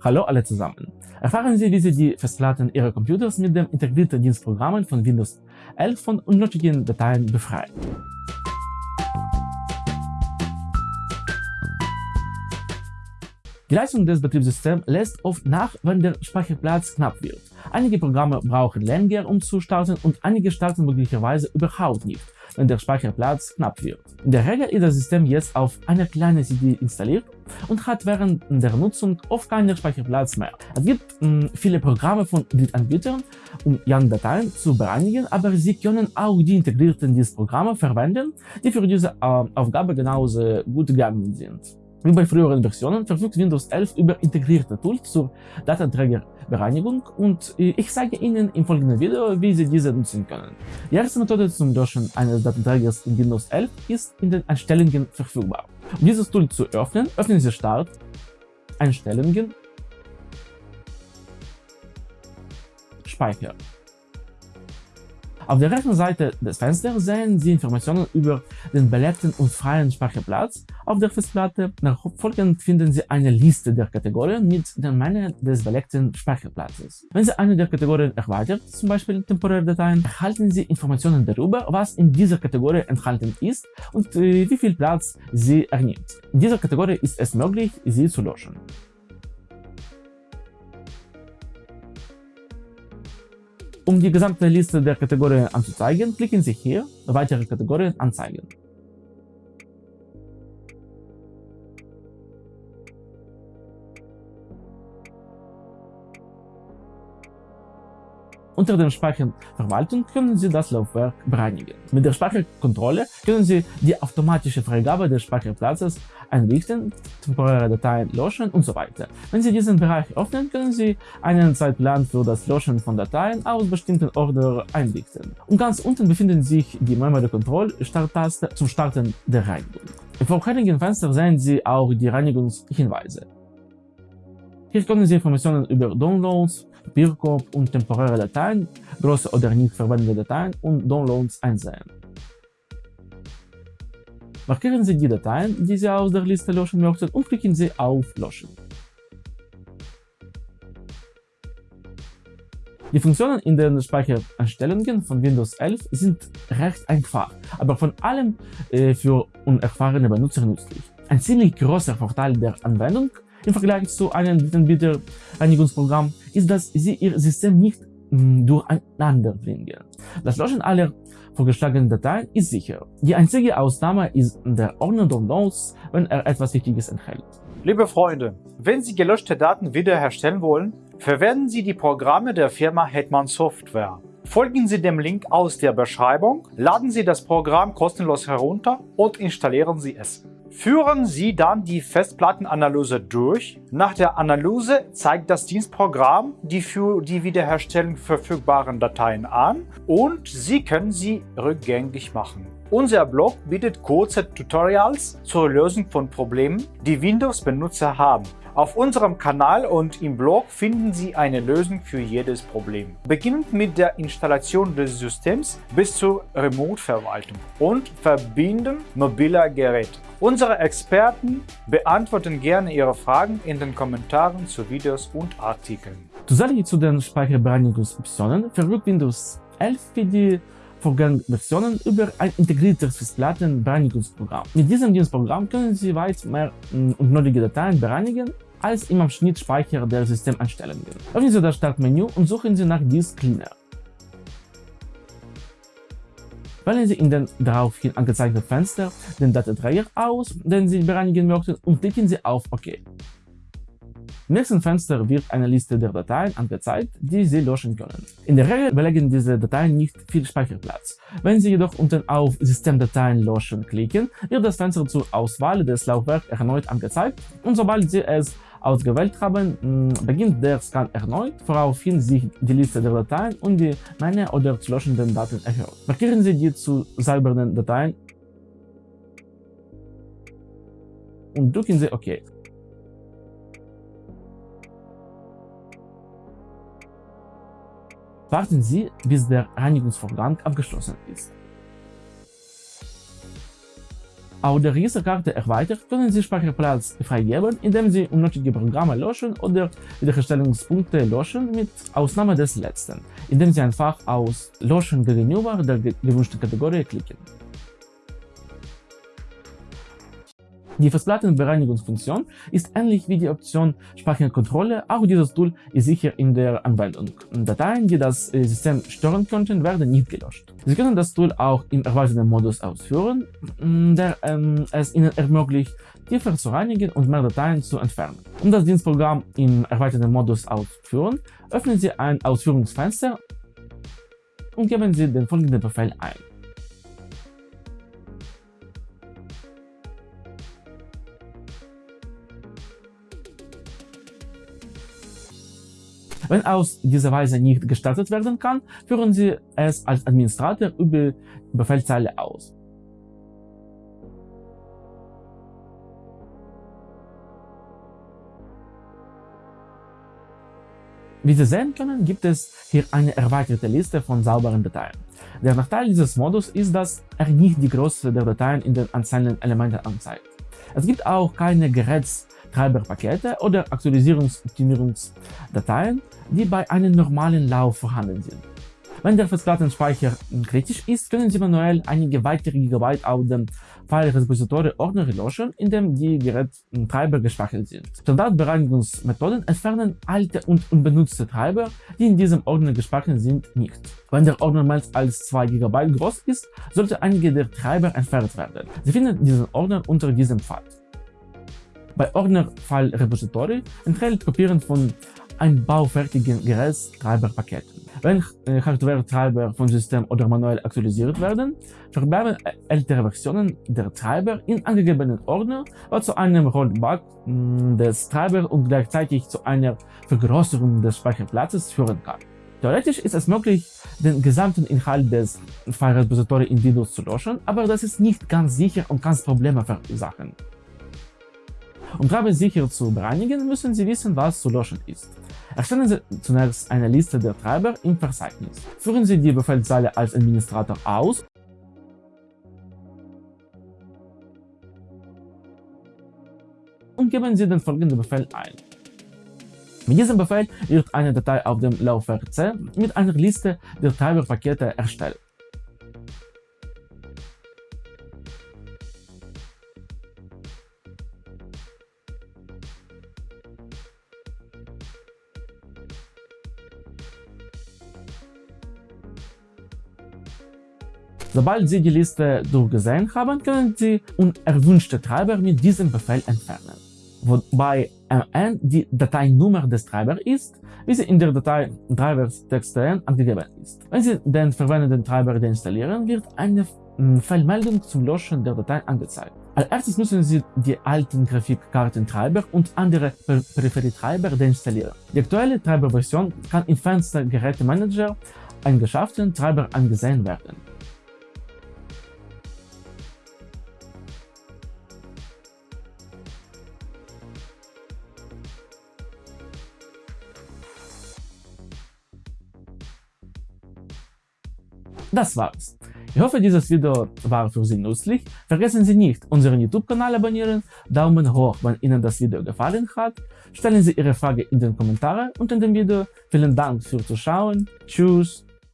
Hallo alle zusammen! Erfahren Sie, wie Sie die Festplatten Ihrer Computers mit dem integrierten Dienstprogrammen von Windows 11 von unnötigen Dateien befreien. Die Leistung des Betriebssystems lässt oft nach, wenn der Speicherplatz knapp wird. Einige Programme brauchen länger, um zu starten und einige starten möglicherweise überhaupt nicht, wenn der Speicherplatz knapp wird. In der Regel ist das System jetzt auf einer kleinen CD installiert und hat während der Nutzung oft keinen Speicherplatz mehr. Es gibt mh, hm, viele Programme von Drittanbietern, um YARN-Dateien zu bereinigen, aber Sie können auch die integrierten Dienstprogramme verwenden, die für diese äh, Aufgabe genauso gut geeignet sind. Wie bei früheren Versionen verfügt Windows 11 über integrierte Tools zur Datenträgerbereinigung und äh, ich zeige Ihnen im folgenden Video, wie Sie diese nutzen können. Die erste Methode zum Löschen eines Datenträgers in Windows 11 ist in den Einstellungen verfügbar. Um dieses Tool zu öffnen, öffnen Sie Start, Einstellungen, Speicher. Auf der rechten Seite des Fensters sehen Sie Informationen über den belegten und freien Speicherplatz auf der Festplatte. Nachfolgend finden Sie eine Liste der Kategorien mit der Menge des belegten Speicherplatzes. Wenn Sie eine der Kategorien erweitert, zum Beispiel temporäre Dateien, erhalten Sie Informationen darüber, was in dieser Kategorie enthalten ist und äh, wie viel Platz sie ernimmt. In dieser Kategorie ist es möglich, sie zu löschen. Um die gesamte Liste der Kategorien anzuzeigen, klicken Sie hier Weitere Kategorien anzeigen. Unter dem Speicherverwaltung können Sie das Laufwerk bereinigen. Mit der Speicherkontrolle können Sie die automatische Freigabe des Speicherplatzes einrichten, temporäre Dateien löschen und so weiter. Wenn Sie diesen Bereich öffnen, können Sie einen Zeitplan für das Löschen von Dateien aus bestimmten Ordner einrichten. Und ganz unten befindet sich die Memory Control Starttaste zum Starten der Reinigung. Im vorherigen Fenster sehen Sie auch die Reinigungshinweise. Hier können Sie Informationen über Downloads, Bierkorb und temporäre Dateien, große oder nicht verwendete Dateien und Downloads einsehen. Markieren Sie die Dateien, die Sie aus der Liste löschen möchten und klicken Sie auf Löschen. Die Funktionen in den Speichereinstellungen von Windows 11 sind recht einfach, aber von allem äh, für unerfahrene Benutzer nützlich. Ein ziemlich großer Vorteil der Anwendung im Vergleich zu einem Drittbieter-Reinigungsprogramm ist, dass sie ihr System nicht mm, durcheinander bringen. Das Löschen aller vorgeschlagenen Dateien ist sicher. Die einzige Ausnahme ist der Ordner Downloads, wenn er etwas Wichtiges enthält. Liebe Freunde, wenn Sie gelöschte Daten wiederherstellen wollen, verwenden Sie die Programme der Firma Hetman Software. Folgen Sie dem Link aus der Beschreibung, laden Sie das Programm kostenlos herunter und installieren Sie es. Führen Sie dann die Festplattenanalyse durch. Nach der Analyse zeigt das Dienstprogramm die für die Wiederherstellung verfügbaren Dateien an und Sie können sie rückgängig machen. Unser Blog bietet kurze Tutorials zur Lösung von Problemen, die Windows-Benutzer haben. Auf unserem Kanal und im Blog finden Sie eine Lösung für jedes Problem. Beginnend mit der Installation des Systems bis zur Remote-Verwaltung und Verbinden mobiler Geräte. Unsere Experten beantworten gerne Ihre Fragen in den Kommentaren zu Videos und Artikeln. Zusätzlich zu den Speicherbereinigungsoptionen verfügt Windows 11 für die Vorgängerversionen über ein integriertes Festplattenbereinigungsprogramm. Mit diesem Dienstprogramm können Sie weit mehr mm, unnötige Dateien bereinigen als im Abschnittspeicher der Systemeinstellungen. Öffnen Sie das Startmenü und suchen Sie nach Disk Cleaner. Wählen Sie in den daraufhin angezeigten Fenster den Datenträger aus, den Sie bereinigen möchten und klicken Sie auf OK. Im nächsten Fenster wird eine Liste der Dateien angezeigt, die Sie löschen können. In der Regel belegen diese Dateien nicht viel Speicherplatz. Wenn Sie jedoch unten auf Systemdateien löschen klicken, wird das Fenster zur Auswahl des Laufwerks erneut angezeigt und sobald Sie es ausgewählt haben, beginnt der Scan erneut, woraufhin sich die Liste der Dateien und die Menge oder zu löschenden Daten erhöht. Markieren Sie die zu säubernden Dateien und drücken Sie OK. Warten Sie, bis der Reinigungsvorgang abgeschlossen ist. Auch der Registerkarte erweitert, können Sie Speicherplatz freigeben, indem Sie unnötige Programme löschen oder Wiederherstellungspunkte löschen, mit Ausnahme des letzten, indem Sie einfach aus Löschen gegenüber der gewünschten Kategorie klicken. Die Festplattenbereinigungsfunktion ist ähnlich wie die Option Speicherkontrolle, auch dieses Tool ist sicher in der Anwendung. Dateien, die das äh, System stören könnten, werden nicht gelöscht. Sie können das Tool auch im erweiterten Modus ausführen, der ähm, es Ihnen ermöglicht, tiefer zu reinigen und mehr Dateien zu entfernen. Um das Dienstprogramm im erweiterten Modus auszuführen, öffnen Sie ein Ausführungsfenster und geben Sie den folgenden Befehl ein. Wenn aus dieser Weise nicht gestartet werden kann, führen Sie es als Administrator über Befehlszeile aus. Wie Sie sehen können, gibt es hier eine erweiterte Liste von sauberen Dateien. Der Nachteil dieses Modus ist, dass er nicht die Größe der Dateien in den einzelnen Elementen anzeigt. Es gibt auch keine Gerätstreiberpakete oder Aktualisierungsoptimierungsdateien, die bei einem normalen Lauf vorhanden sind. Wenn der Festplattenspeicher kritisch ist, können Sie manuell einige weitere Gigabyte auf dem File-Repository Ordner löschen, in dem die Gerättreiber gespeichert sind. Standardbereinigungsmethoden entfernen alte und unbenutzte Treiber, die in diesem Ordner gespeichert sind, nicht. Wenn der Ordner mehr als 2 GB groß ist, sollte einige der Treiber entfernt werden. Sie finden diesen Ordner unter diesem Pfad. Bei Ordner File Repository enthält Kopieren von ein baufertigen Gerätstreiberpaketen. Wenn äh, Hardware-Treiber vom System oder manuell aktualisiert werden, verbleiben ältere Versionen der Treiber in angegebenen Ordner, was zu einem Rollback mm, des Treibers und gleichzeitig zu einer Vergrößerung des Speicherplatzes führen kann. Theoretisch ist es möglich, den gesamten Inhalt des File Repository in Windows zu löschen, aber das ist nicht ganz sicher und kann Probleme verursachen. Um Treiber sicher zu bereinigen, müssen Sie wissen, was zu löschen ist. Erstellen Sie zunächst eine Liste der Treiber im Verzeichnis. Führen Sie die Befehlszeile als Administrator aus und geben Sie den folgenden Befehl ein. Mit diesem Befehl wird eine Datei auf dem Laufwerk C mit einer Liste der Treiberpakete erstellt. Sobald Sie die Liste durchgesehen haben, können Sie unerwünschte Treiber mit diesem Befehl entfernen, wobei mn die Dateinummer des Treibers ist, wie sie in der Datei drivers.txt angegeben ist. Wenn Sie den verwendeten Treiber deinstallieren, wird eine hm, Fehlmeldung zum Löschen der Datei angezeigt. Als erstes müssen Sie die alten Grafikkartentreiber und andere Peripherietreiber deinstallieren. Die aktuelle Treiberversion kann im Fenster Gerätemanager eingeschafften Treiber angesehen werden. Das war's. Ich hoffe, dieses Video war für Sie nützlich. Vergessen Sie nicht, unseren YouTube-Kanal abonnieren, Daumen hoch, wenn Ihnen das Video gefallen hat, stellen Sie Ihre Frage in den Kommentaren unter dem Video. Vielen Dank fürs Zuschauen. Tschüss.